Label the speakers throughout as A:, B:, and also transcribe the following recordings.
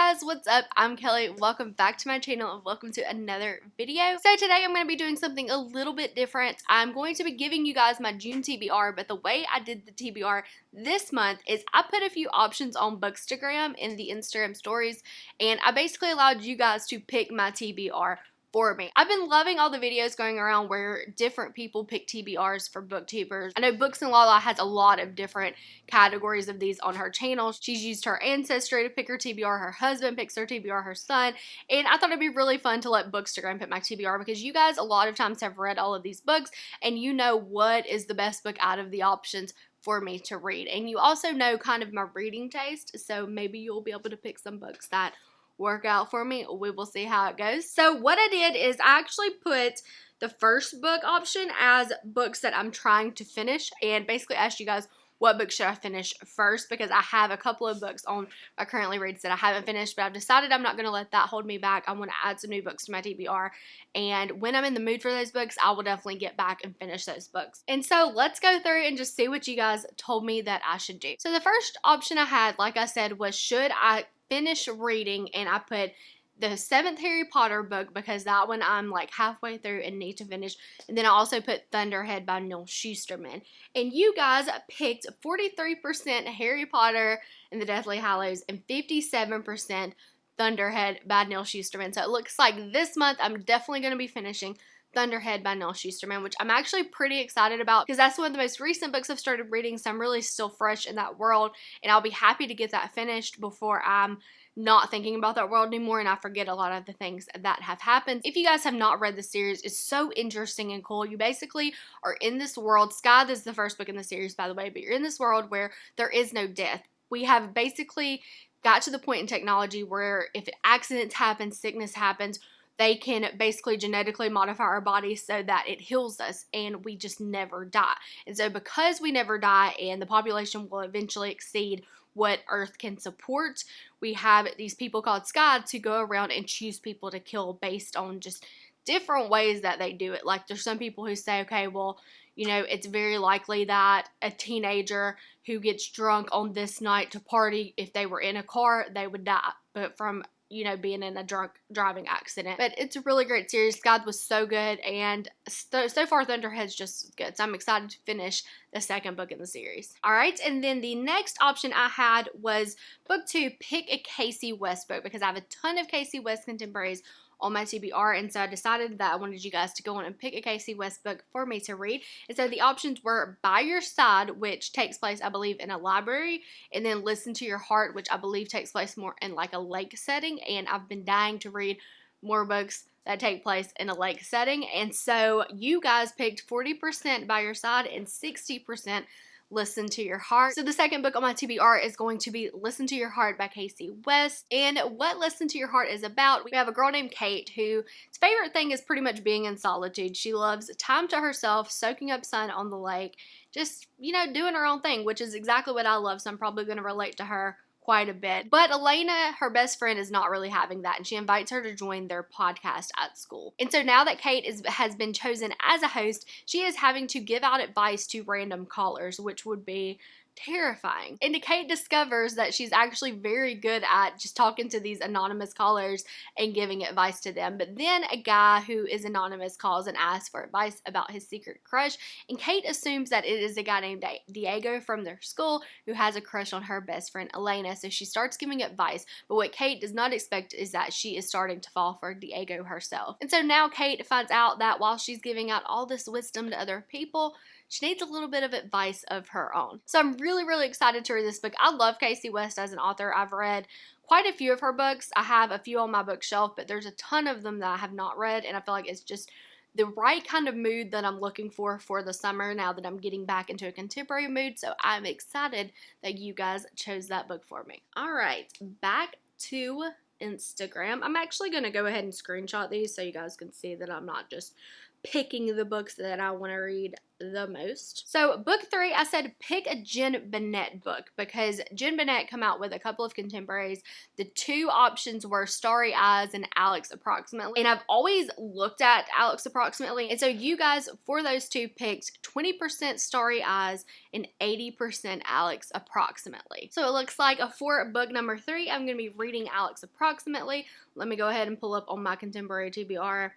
A: guys, what's up? I'm Kelly. Welcome back to my channel and welcome to another video. So today I'm going to be doing something a little bit different. I'm going to be giving you guys my June TBR, but the way I did the TBR this month is I put a few options on Bookstagram in the Instagram stories and I basically allowed you guys to pick my TBR for me. I've been loving all the videos going around where different people pick TBRs for booktubers. I know Books and Lala has a lot of different categories of these on her channel. She's used her ancestry to pick her TBR, her husband picks her TBR, her son, and I thought it'd be really fun to let Bookstagram pick my TBR because you guys a lot of times have read all of these books and you know what is the best book out of the options for me to read. And you also know kind of my reading taste, so maybe you'll be able to pick some books that work out for me. We will see how it goes. So what I did is I actually put the first book option as books that I'm trying to finish and basically asked you guys what book should I finish first because I have a couple of books on I currently reads that I haven't finished, but I've decided I'm not going to let that hold me back. I want to add some new books to my TBR, and when I'm in the mood for those books, I will definitely get back and finish those books. And so let's go through and just see what you guys told me that I should do. So the first option I had, like I said, was should I finish reading and I put the seventh Harry Potter book because that one I'm like halfway through and need to finish. And then I also put Thunderhead by Neal Shusterman. And you guys picked 43% Harry Potter and the Deathly Hallows and 57% Thunderhead by Neal Shusterman. So it looks like this month I'm definitely going to be finishing Thunderhead by Neal Shusterman, which I'm actually pretty excited about because that's one of the most recent books I've started reading, so I'm really still fresh in that world, and I'll be happy to get that finished before I'm not thinking about that world anymore and I forget a lot of the things that have happened. If you guys have not read the series, it's so interesting and cool. You basically are in this world. Scythe is the first book in the series, by the way, but you're in this world where there is no death. We have basically got to the point in technology where if accidents happen, sickness happens, they can basically genetically modify our bodies so that it heals us and we just never die. And so, because we never die and the population will eventually exceed what Earth can support, we have these people called Scythes who go around and choose people to kill based on just different ways that they do it. Like, there's some people who say, okay, well, you know, it's very likely that a teenager who gets drunk on this night to party, if they were in a car, they would die. But from you know, being in a drunk driving accident. But it's a really great series. God was so good, and so, so far Thunderhead's just good. So I'm excited to finish the second book in the series. All right, and then the next option I had was book two, pick a Kasie West book because I have a ton of Kasie West contemporaries on my TBR. And so I decided that I wanted you guys to go on and pick a Kasie West book for me to read. And so the options were By Your Side, which takes place, I believe, in a library, and then Listen to Your Heart, which I believe takes place more in like a lake setting. And I've been dying to read more books that take place in a lake setting. And so you guys picked 40% By Your Side and 60% Listen to Your Heart. So the second book on my TBR is going to be Listen to Your Heart by Kasie West. And what Listen to Your Heart is about, we have a girl named Kate whose favorite thing is pretty much being in solitude. She loves time to herself, soaking up sun on the lake, just, you know, doing her own thing, which is exactly what I love. So I'm probably going to relate to her quite a bit. But Elena, her best friend, is not really having that, and she invites her to join their podcast at school. And so now that Kate is, has been chosen as a host, she is having to give out advice to random callers, which would be terrifying. And Kate discovers that she's actually very good at just talking to these anonymous callers and giving advice to them. But then a guy who is anonymous calls and asks for advice about his secret crush, and Kate assumes that it is a guy named Diego from their school who has a crush on her best friend Elena. So she starts giving advice, but what Kate does not expect is that she is starting to fall for Diego herself. And so now Kate finds out that while she's giving out all this wisdom to other people, she needs a little bit of advice of her own. So I'm really, really excited to read this book. I love Kasie West as an author. I've read quite a few of her books. I have a few on my bookshelf, but there's a ton of them that I have not read, and I feel like it's just the right kind of mood that I'm looking for for the summer now that I'm getting back into a contemporary mood. So I'm excited that you guys chose that book for me. All right, back to Instagram. I'm actually going to go ahead and screenshot these so you guys can see that I'm not just picking the books that I want to read the most. So book three, I said pick a Jenn Bennett book because Jenn Bennett come out with a couple of contemporaries. The two options were Starry Eyes and Alex Approximately. And I've always looked at Alex Approximately. And so you guys, for those two, picked 20% Starry Eyes and 80% Alex Approximately. So it looks like for book number three, I'm going to be reading Alex Approximately. Let me go ahead and pull up on my contemporary TBR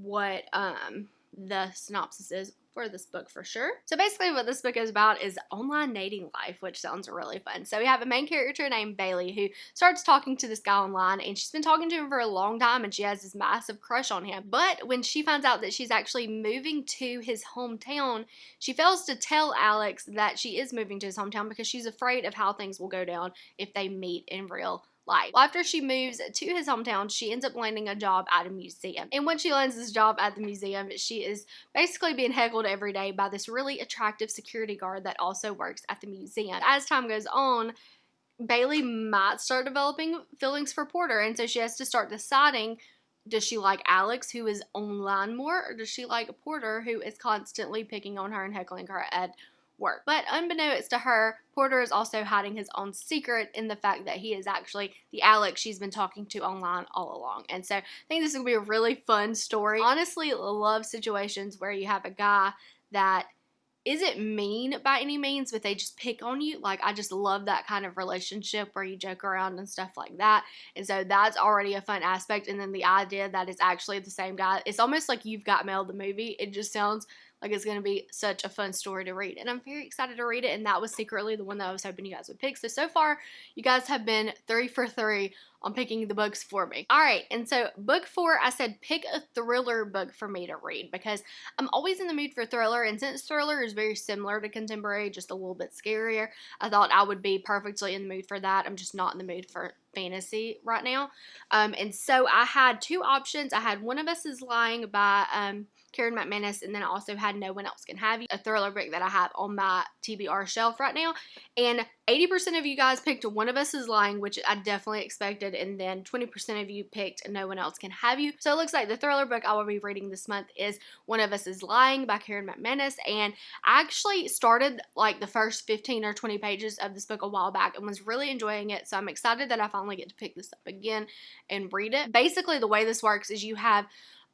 A: what um, the synopsis is for this book for sure. So basically what this book is about is online dating life, which sounds really fun. So we have a main character named Bailey who starts talking to this guy online and she's been talking to him for a long time and she has this massive crush on him. But when she finds out that she's actually moving to his hometown, she fails to tell Alex that she is moving to his hometown because she's afraid of how things will go down if they meet in real life. Well, after she moves to his hometown, she ends up landing a job at a museum. And when she lands this job at the museum, she is basically being heckled every day by this really attractive security guard that also works at the museum. As time goes on, Bailey might start developing feelings for Porter, and so she has to start deciding does she like Alex, who is online more, or does she like Porter, who is constantly picking on her and heckling her at work. But unbeknownst to her, Porter is also hiding his own secret in the fact that he is actually the Alex she's been talking to online all along. And so I think this is going to be a really fun story. Honestly, love situations where you have a guy that isn't mean by any means, but they just pick on you. Like, I just love that kind of relationship where you joke around and stuff like that. And so that's already a fun aspect. And then the idea that it's actually the same guy, it's almost like you've got mail the movie. It just sounds like it's going to be such a fun story to read. And I'm very excited to read it. And that was secretly the one that I was hoping you guys would pick. So, so far, you guys have been three for three on picking the books for me. All right, and so book four, I said pick a thriller book for me to read because I'm always in the mood for thriller, and since thriller is very similar to contemporary, just a little bit scarier, I thought I would be perfectly in the mood for that. I'm just not in the mood for fantasy right now. Um, and so I had two options. I had One of Us is Lying by um, Karen McManus, and then I also had No One Else Can Have You, a thriller book that I have on my TBR shelf right now. And 80% of you guys picked One of Us is Lying, which I definitely expected, and then 20% of you picked No One Else Can Have You. So it looks like the thriller book I will be reading this month is One of Us is Lying by Karen McManus, and I actually started like the first 15 or 20 pages of this book a while back and was really enjoying it, so I'm excited that I finally get to pick this up again and read it. Basically, the way this works is you have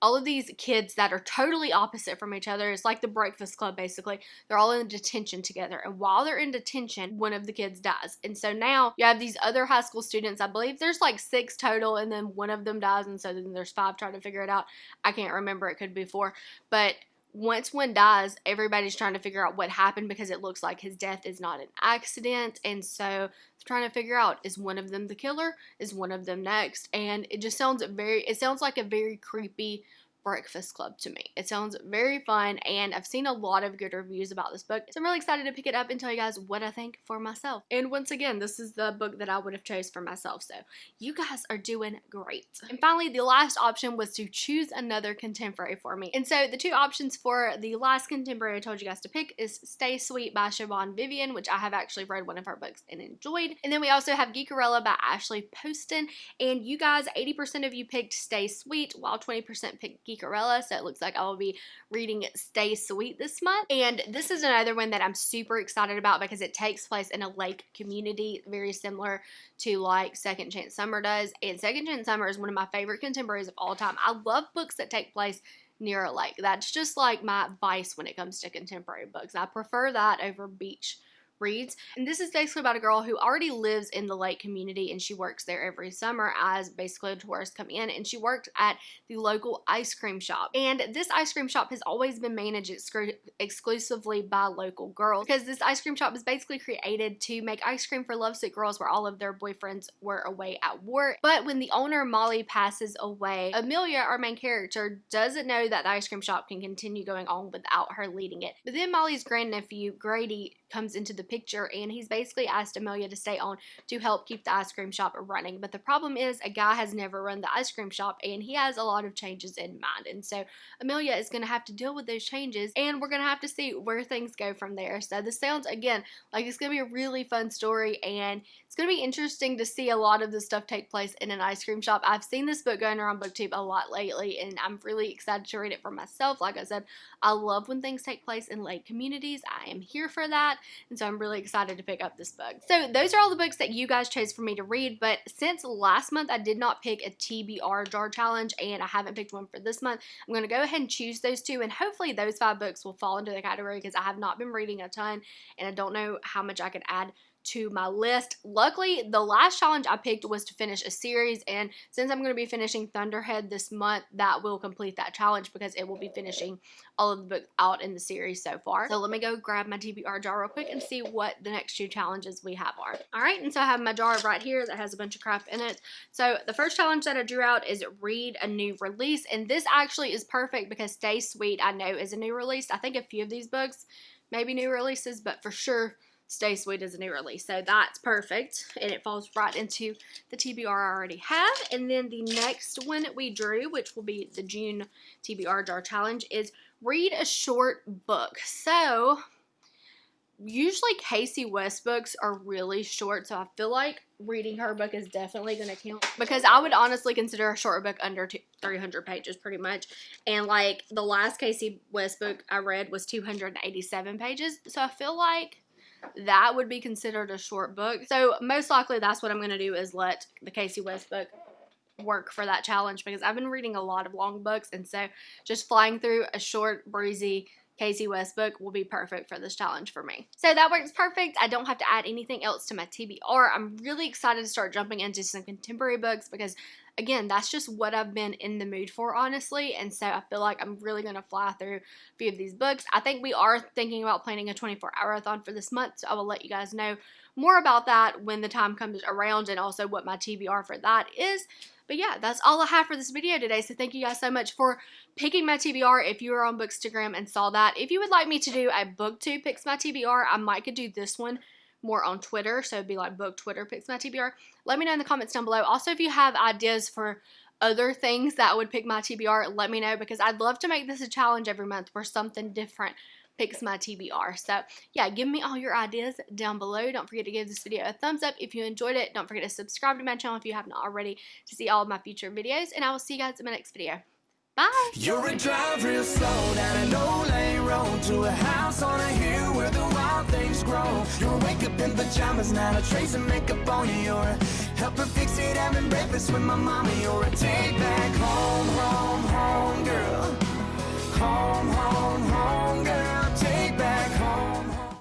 A: all of these kids that are totally opposite from each other. It's like the Breakfast Club, basically. They're all in detention together. And while they're in detention, one of the kids dies. And so now you have these other high school students. I believe there's like six total, and then one of them dies. And so then there's five trying to figure it out. I can't remember. It could be four. But once one dies, everybody's trying to figure out what happened because it looks like his death is not an accident. And so trying to figure out is one of them the killer? Is one of them next? And it just sounds very, it sounds like a very creepy Breakfast Club to me. It sounds very fun, and I've seen a lot of good reviews about this book, so I'm really excited to pick it up and tell you guys what I think for myself. And once again, this is the book that I would have chose for myself, so you guys are doing great. And finally, the last option was to choose another contemporary for me. And so the two options for the last contemporary I told you guys to pick is Stay Sweet by Siobhan Vivian, which I have actually read one of her books and enjoyed. And then we also have Geekerella by Ashley Poston, and you guys, 80% of you picked Stay Sweet, while 20% picked Geekerella Geekerella, so it looks like I will be reading Stay Sweet this month. And this is another one that I'm super excited about because it takes place in a lake community, very similar to like Second Chance Summer does. And Second Chance Summer is one of my favorite contemporaries of all time. I love books that take place near a lake. That's just like my vice when it comes to contemporary books. I prefer that over beach reads. And this is basically about a girl who already lives in the lake community and she works there every summer as basically a tourist come in and she worked at the local ice cream shop. And this ice cream shop has always been managed exclusively by local girls because this ice cream shop was basically created to make ice cream for lovesick girls where all of their boyfriends were away at work. But when the owner Molly passes away, Amelia, our main character, doesn't know that the ice cream shop can continue going on without her leading it. But then Molly's grandnephew, Grady, comes into the picture and he's basically asked Amelia to stay on to help keep the ice cream shop running. But the problem is a guy has never run the ice cream shop and he has a lot of changes in mind. And so Amelia is going to have to deal with those changes and we're going to have to see where things go from there. So this sounds, again, like it's going to be a really fun story and it's going to be interesting to see a lot of this stuff take place in an ice cream shop. I've seen this book going around booktube a lot lately and I'm really excited to read it for myself. Like I said, I love when things take place in lake communities. I am here for that and so I'm really excited to pick up this book. So those are all the books that you guys chose for me to read but since last month I did not pick a TBR jar challenge and I haven't picked one for this month, I'm going to go ahead and choose those two and hopefully those five books will fall into the category because I have not been reading a ton and I don't know how much I could add to my list. Luckily, the last challenge I picked was to finish a series, and since I'm going to be finishing Thunderhead this month, that will complete that challenge because it will be finishing all of the books out in the series so far. So let me go grab my TBR jar real quick and see what the next two challenges we have are. Alright, and so I have my jar right here that has a bunch of crap in it. So the first challenge that I drew out is read a new release, and this actually is perfect because Stay Sweet I know is a new release. I think a few of these books maybe new releases, but for sure Stay Sweet is a new release. So that's perfect. And it falls right into the TBR I already have. And then the next one we drew, which will be the June TBR Jar Challenge, is read a short book. So usually Kasie West books are really short. So I feel like reading her book is definitely going to count. Because I would honestly consider a short book under 300 pages pretty much. And like the last Kasie West book I read was 287 pages. So I feel like that would be considered a short book. So most likely that's what I'm going to do is let the Kasie West book work for that challenge because I've been reading a lot of long books and so just flying through a short, breezy Kasie West book will be perfect for this challenge for me. So that works perfect. I don't have to add anything else to my TBR. I'm really excited to start jumping into some contemporary books because again, that's just what I've been in the mood for, honestly. And so I feel like I'm really going to fly through a few of these books. I think we are thinking about planning a 24 hour-a-thon for this month, so I will let you guys know more about that when the time comes around and also what my TBR for that is. But yeah, that's all I have for this video today. So thank you guys so much for picking my TBR if you were on Bookstagram and saw that. If you would like me to do a booktube picks my TBR, I might could do this one more on Twitter. So it'd be like book Twitter picks my TBR. Let me know in the comments down below. Also, if you have ideas for other things that would pick my TBR, let me know because I'd love to make this a challenge every month where something different picks my TBR. So yeah, give me all your ideas down below. Don't forget to give this video a thumbs up if you enjoyed it. Don't forget to subscribe to my channel if you haven't already to see all of my future videos. And I will see you guys in my next video. Bye. You're a drive real slow down an old lane road to a house on a hill where the wild things grow. You're up in pajamas, not a trace of makeup on you. You're fix it, having breakfast with my. You're a take back home, home, home girl. Home, home.